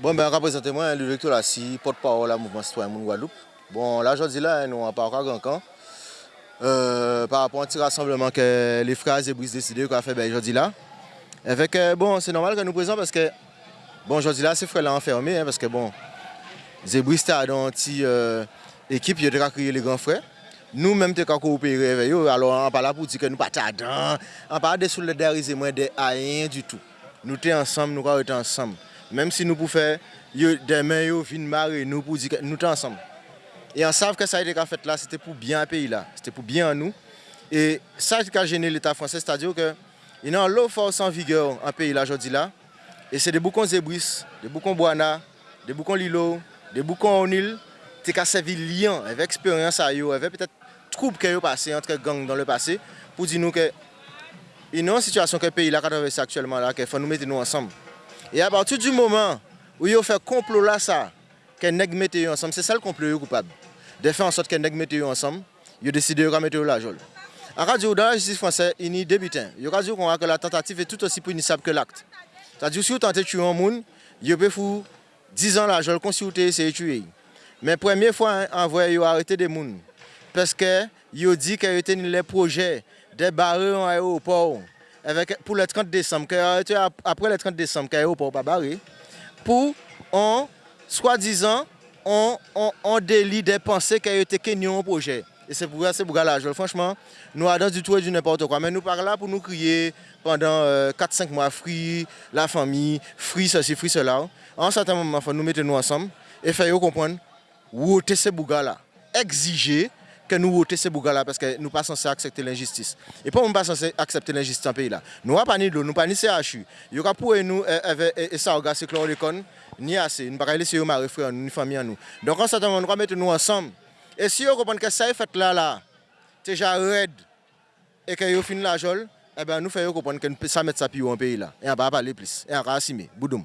Bon, ben, représentez-moi le Victor Lassi, porte-parole à Mouvement Citoyen Moun Guadeloupe. Bon, là, aujourd'hui, là, nous on parle grand camp. Euh, par rapport à un petit rassemblement que les frères et Brice décidé qu'on fait ben, aujourd'hui là. Avec, bon, c'est normal que nous présents parce que, bon, aujourd'hui là, ces frères là enfermés, hein, parce que, bon, Zébris a dans une petite euh, équipe, il a créé les grands frères. Nous même t'es coopérer avec eux, alors on pas là pour dire que nous pas tardant, on pas de solidariser moins de rien du tout. Nous sommes ensemble, nous sommes ensemble. Mem si nou pou fè, yo demen yo vin mare nou pou di nou tan ansam. E an sav ke sa ide ka fèt la, se te pou byan peyi la. Se te pou byan nou. E sa ki ka jene l'Etat fransè, se ta diyo ke yon an lò fòs an vigèr an peyi la jodi la. E se de boukon Zebris, de boukon Boana, de boukon Lilo, de boukon Onil, te ka sevi liyan evè eksperyans a yo, evè petèt troub ke yo pase, antre gang dan le pase, pou di nou ke yon an situasyon ke peyi la ka travesse aktuellement la, ke fò nou mette nou ansam. Et à partir du moment où il fait complot là ça, que nèg mettez ensemble, c'est ça le complot coupable. De faire en sorte que nèg mettez ensemble, il décidé de mettre la jole. En radio dans la justice française, il y a débutant. Il y a que la tentative est tout aussi punissable que l'acte. C'est-à-dire si vous tentez de tuer un monde, il peut faire 10 ans la comme si vous essayé de tuer. Mais première fois envoyé arrêter des gens parce que il dit qu'il y a les projets de barrer un aéroport pour le 30 décembre, après le 30 décembre, pas barré, pour en soi-disant on, on, on délit des pensées qu'il a été un projet. Et c'est pour ça c'est pour la Franchement, nous avons du tout et du n'importe quoi. Mais nous parlons là pour nous crier pendant 4-5 euh, mois, free, la famille, free ceci, free cela. En un certain moment, nous mettre nous ensemble et faire comprendre où ces bougas là. Exiger que nous votons ces bougas-là parce que nous ne sommes pas censés accepter l'injustice. Et pourquoi nous ne sommes pas censés accepter l'injustice dans ce pays-là Nous n'avons pas ni de nous n'avons pas ni CHU. Y aura pour nous, et ça, regarde, c'est chlordécone, ni assez. Nous ne pouvons pas laisser nos frères, ni famille à nous. Donc, en ce moment, nous devons mettre nous ensemble. Et si vous comprenez que ça est fait là, là, déjà raide, et que vous finissez la jole, eh bien, nous faisons comprendre que nous ça mettre ça plus en pays là. Et on va pas parler plus. Et on va assumer. Boudoum.